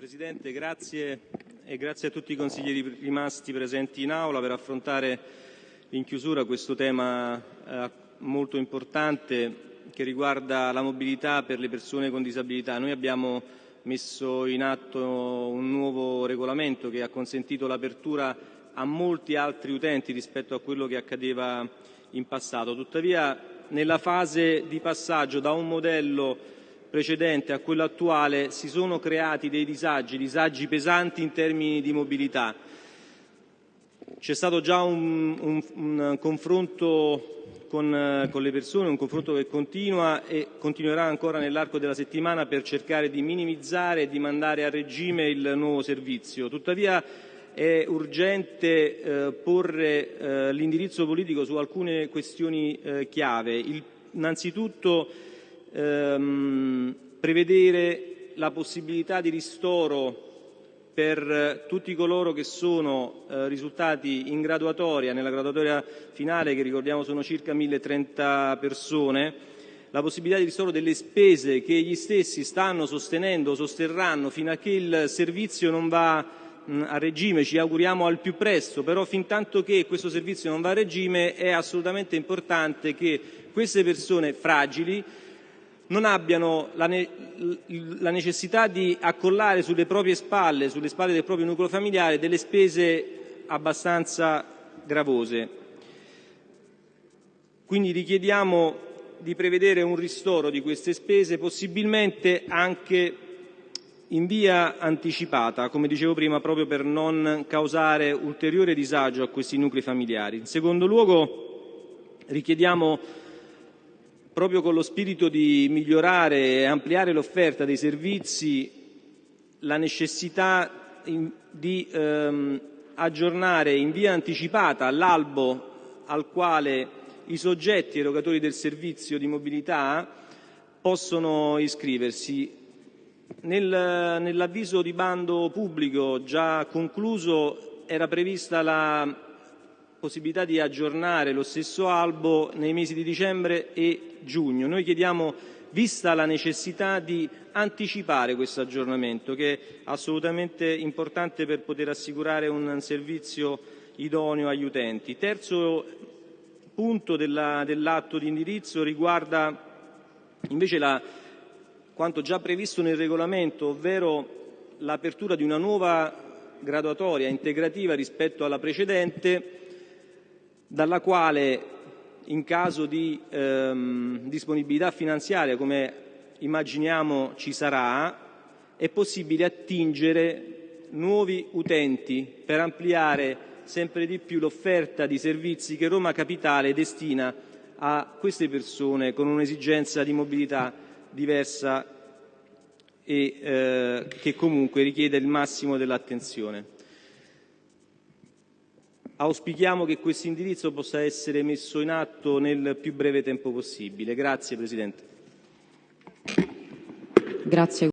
Presidente, grazie e grazie a tutti i consiglieri rimasti presenti in aula per affrontare in chiusura questo tema eh, molto importante che riguarda la mobilità per le persone con disabilità. Noi abbiamo messo in atto un nuovo regolamento che ha consentito l'apertura a molti altri utenti rispetto a quello che accadeva in passato. Tuttavia, nella fase di passaggio da un modello precedente a quello attuale si sono creati dei disagi, disagi pesanti in termini di mobilità. C'è stato già un, un, un confronto con, con, le persone, un confronto che continua e continuerà ancora nell'arco della settimana per cercare di minimizzare e di mandare a regime il nuovo servizio. Tuttavia è urgente eh, porre eh, l'indirizzo politico su alcune questioni eh, chiave. Il, innanzitutto ehm, prevedere la possibilità di ristoro per tutti coloro che sono eh, risultati in graduatoria, nella graduatoria finale che ricordiamo sono circa 1030 persone, la possibilità di ristoro delle spese che gli stessi stanno sostenendo o sosterranno fino a che il servizio non va mh, a regime, ci auguriamo al più presto, però fin tanto che questo servizio non va a regime è assolutamente importante che queste persone fragili non abbiano la, ne la, necessità di accollare sulle proprie spalle, sulle spalle del proprio nucleo familiare, delle spese abbastanza gravose. Quindi richiediamo di prevedere un ristoro di queste spese, possibilmente anche in via anticipata, come dicevo prima, proprio per non causare ulteriore disagio a questi nuclei familiari. In secondo luogo richiediamo proprio con lo spirito di migliorare e ampliare l'offerta dei servizi, la necessità di ehm, aggiornare in via anticipata l'albo al quale i soggetti erogatori del servizio di mobilità possono iscriversi. Nel, nell'avviso di bando pubblico già concluso era prevista la possibilità di aggiornare lo stesso albo nei mesi di dicembre e giugno. Noi chiediamo, vista la necessità di anticipare questo aggiornamento, che è assolutamente importante per poter assicurare un servizio idoneo agli utenti. Terzo punto dell'atto di indirizzo riguarda invece la, quanto già previsto nel regolamento, ovvero l'apertura di una nuova graduatoria integrativa rispetto alla precedente dalla quale in caso di ehm, disponibilità finanziaria, come immaginiamo ci sarà, è possibile attingere nuovi utenti per ampliare sempre di più l'offerta di servizi che Roma Capitale destina a queste persone con un'esigenza di mobilità diversa e eh, che comunque richiede il massimo dell'attenzione. Auspichiamo che questo indirizzo possa essere messo in atto nel più breve tempo possibile. Grazie Presidente.